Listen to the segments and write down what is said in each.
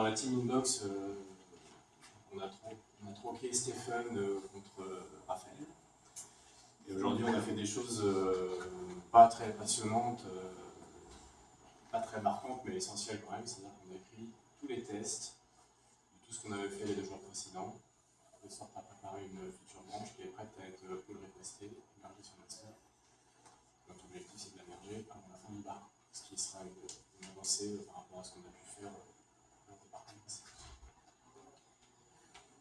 Alors la team inbox, euh, on, a troqué Stéphane euh, contre euh, Raphaël. Et aujourd'hui on a fait des choses pas très passionnantes, pas très marquantes, mais essentielles quand même. C'est-à-dire qu'on a écrit tous les tests de tout ce qu'on avait fait les deux jours précédents, de sorte à préparer une future branche qui est prête à être pull requestée, émergée sur master. Notre objectif c'est de la merger avant la fin du bar, ce qui sera une avancée par rapport à ce qu'on a pu faire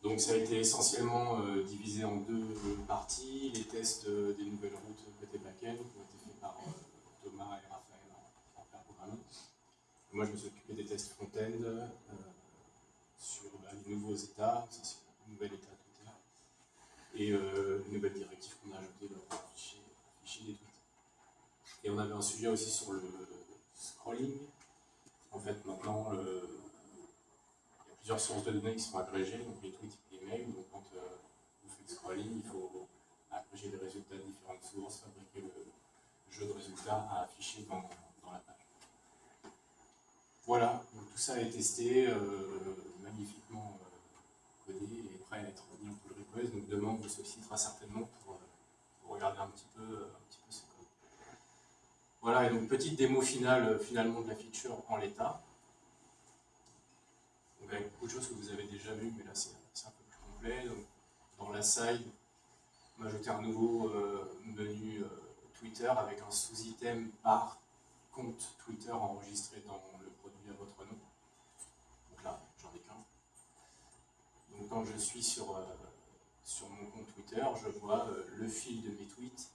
Donc ça a été essentiellement euh, divisé en deux parties, les tests euh, des nouvelles routes côté backend qui ont été faits par euh, Thomas et Raphaël en, faire programming. Moi je me suis occupé des tests front-end sur bah, les nouveaux états, ça c'est le nouvel état Twitter, et les nouvelles directives qu'on a ajoutées dans le fichier, fichier des tweets. Et on avait un sujet aussi sur le scrolling. En fait maintenant, sources de données qui sont agrégées, donc les tweets et les mails. Donc quand euh, vous faites scrolling, il faut agréger les résultats de différentes sources, fabriquer le jeu de résultats à afficher dans, dans la page. Voilà, donc tout ça est testé, euh, magnifiquement euh, codé et prêt à être mis en pull request. Donc demain, on vous sollicitera certainement pour, pour, regarder un petit peu, un petit peu ce code. Voilà, et donc petite démo finale finalement de la feature en l'état avec beaucoup de choses que vous avez déjà vues, mais là c'est un peu plus complet. Dans la side, on a ajouté un nouveau euh, menu euh, Twitter avec un sous-item par compte Twitter enregistré dans le produit à votre nom. Donc là, j'en ai qu'un. Donc quand je suis sur, euh, sur mon compte Twitter, je vois le fil de mes tweets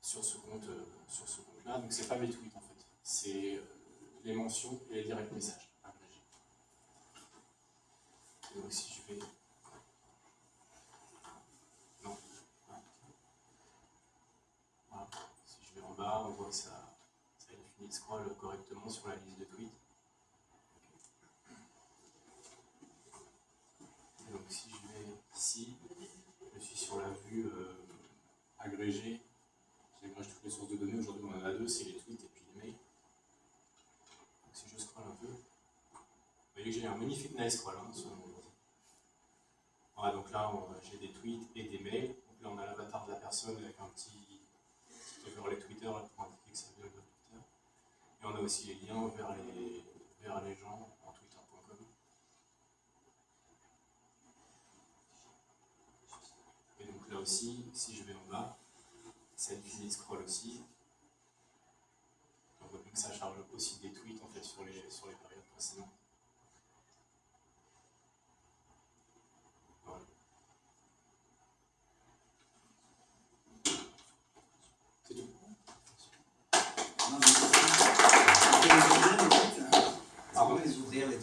sur ce compte sur ce compte. Donc c'est pas mes tweets en fait, c'est les mentions et les directs messages. Donc si je vais... Non. Voilà. Si je vais en bas, on voit que ça, ça définit le scroll correctement sur la liste de tweets. donc si je vais ici, je suis sur la vue euh, agrégée, j'agrège toutes les sources de données, aujourd'hui on en a deux, c'est les tweets et puis les mails. Donc si je scroll un peu, vous voyez que j'ai un magnifique nice scroll hein, donc là, j'ai des tweets et des mails. Donc là, on a l'avatar de la personne avec un petit, petit overlay Twitter pour indiquer que ça vient de Twitter. Et on a aussi les liens vers les, vers les gens en twitter.com. Et donc là aussi, si je vais en bas, ça utilise scroll aussi. On voit que ça charge aussi des tweets en fait sur les, sur les périodes précédentes.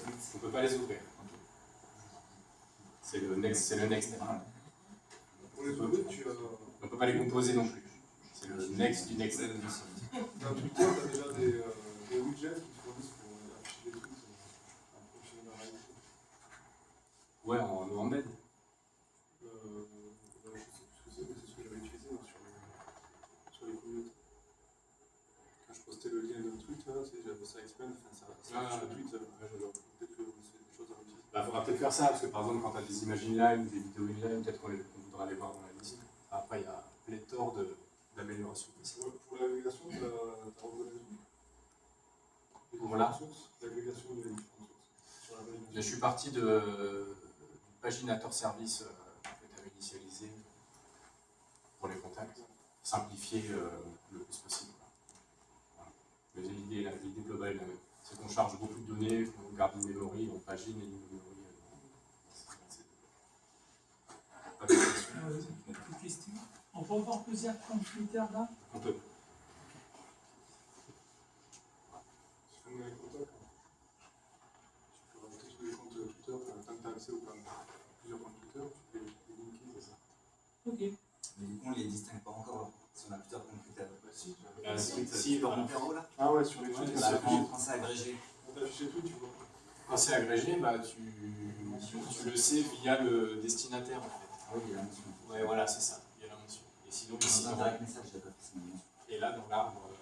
On ne peut pas les ouvrir. C'est le next, c'est le next. On ne peut pas les composer non plus. C'est le next du next. Dans Twitter, tu as déjà des, euh, des widgets qui fournissent pour afficher des de la réalité. Ouais, en, en embed. Euh, je sais plus ce que c'est, mais c'est ce que j'avais utilisé moi, sur, les, sur les communautés. Quand je postais le lien d'un tweet, j'avais ça expand, enfin, ça, ça ah, le tweet, euh, bah, faudra peut-être faire ça, parce que par exemple, quand tu as des images inline, des vidéos inline, peut-être qu'on voudra les voir dans la liste. Après, il y a pléthore d'améliorations possibles. Pour l'agrégation, tu as reconnu Voilà. L'agrégation des différentes sources. Je suis parti de, du paginateur service euh, que tu avais initialisé pour les contacts, simplifier euh, le plus possible. Mais l'idée globale est la même c'est qu'on charge beaucoup de données, on garde une mémoire, on pagine et une mémoire. Pas de questions On peut avoir plusieurs comptes Twitter là On peut. Si on est contact, tu peux rajouter tous les comptes Twitter, tant que tu as accès aux plusieurs comptes Twitter, tu peux les linker, c'est ça. Ok. Mais du coup, on ne les distingue pas encore si on a plusieurs comptes Twitter. Bah si, euh, si, si, dans mon là. Ah ouais, sur les tweets. Quand c'est agrégé. Quand c'est agrégé, bah, tu, tu, le sais via le destinataire en fait. Oui, il y a la mention. Ouais, voilà, c'est ça, il y a la mention. Et sinon, ici, dans, message, Et là, dans l'arbre, euh,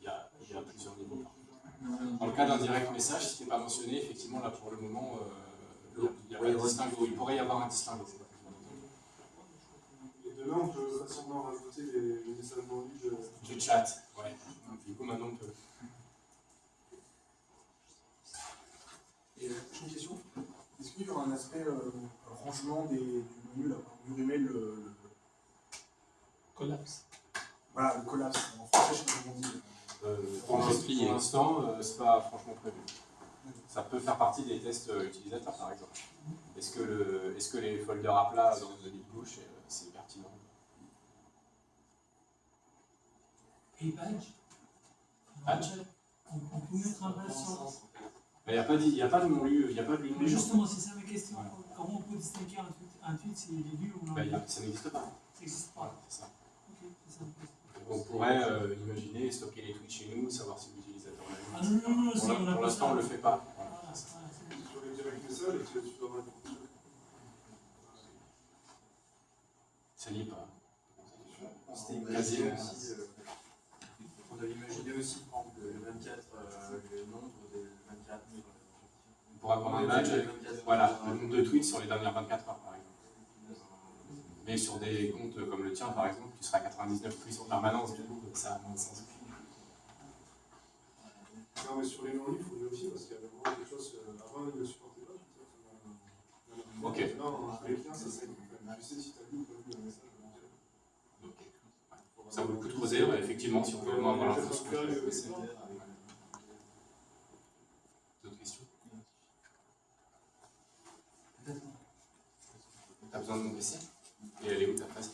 il y, a, il y a plusieurs niveaux. Dans le cas d'un direct message, si ce n'est pas mentionné, effectivement, là pour le moment, euh, il y a pas de distinguo. Il pourrait y avoir un distinguo. Et demain, on peut facilement rajouter les, les messages non lus. de- Du chat, ouais. Du coup, maintenant, on peut. Et euh, une question. Est-ce qu'il y aura un aspect euh, rangement des, du là, du email, le, le- Collapse. voilà, le collapse En français, je sais pas comment on dit. Euh, pour l'ins- pour l'instant, euh, c'est pas franchement prévu. Ça peut faire partie des tests euh, utilisateurs, par exemple. Est-ce que, le, est-ce que les folders à plat dans le lead gauche, euh, c'est pertinent? Et badge? Badge? On, on peut mettre un badge sur. Il n'y a pas de, il y a pas de non lu, il n'y a pas de Mais lu. justement, c'est ça ma question. Comment on peut distinguer un tweet, un tweet est lu ou non Bah, il a- ça n'existe pas. Ça n'existe Voilà, pas. c'est ça. Ça on pourrait euh, imaginer stocker les tweets chez nous, savoir si l'utilisateur l'a. Ah non, non, non, Pour si, on a l'instant, on ne le fait pas. Voilà. Voilà, voilà, c'est- Sur les directs messages, tu, tu dois avoir une fonction. Ça n'y est pas. On s'était Quasiment. imaginé aussi, euh, on devait imaginer aussi, par exemple, le 24, euh, le nombre de 24 000. Pourrait prendre un badge voilà, le nombre de tweets sur les dernières 24 heures, par exemple. Mais sur des comptes comme le tien, par exemple, tu seras à 99 tweets en permanence, du coup, ça a moins de sens. Non, mais sur les non lus, il faut vérifier parce qu'il y a vraiment quelque chose. euh, avant, ils ne supportaient pas. Ok. Maintenant, avec clients, ça serait. Tu sais si tu as lu ou pas lu un message. donc, Ça vaut le coup de creuser, effectivement, si on veut au moins avoir l'info sur besoin de compresser. Et elle est où ta phrase